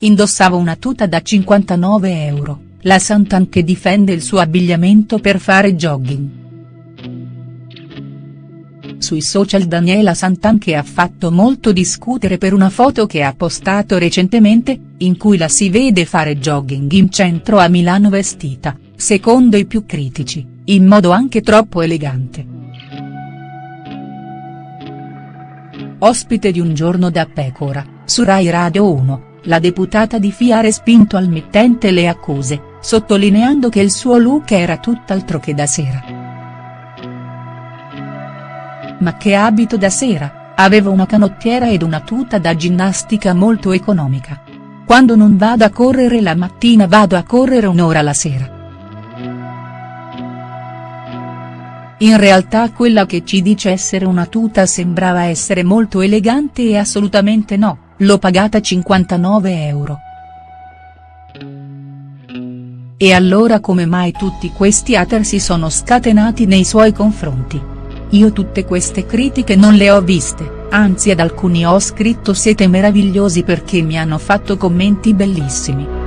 indossava una tuta da 59 euro, la Santan che difende il suo abbigliamento per fare jogging. Sui social Daniela Santan che ha fatto molto discutere per una foto che ha postato recentemente, in cui la si vede fare jogging in centro a Milano vestita, secondo i più critici, in modo anche troppo elegante. Ospite di Un giorno da pecora, su Rai Radio 1, la deputata di FI ha respinto al mittente le accuse, sottolineando che il suo look era tutt'altro che da sera. Ma che abito da sera, aveva una canottiera ed una tuta da ginnastica molto economica. Quando non vado a correre la mattina vado a correre un'ora la sera. In realtà quella che ci dice essere una tuta sembrava essere molto elegante e assolutamente no, l'ho pagata 59 euro. E allora come mai tutti questi hater si sono scatenati nei suoi confronti? Io tutte queste critiche non le ho viste, anzi ad alcuni ho scritto siete meravigliosi perché mi hanno fatto commenti bellissimi.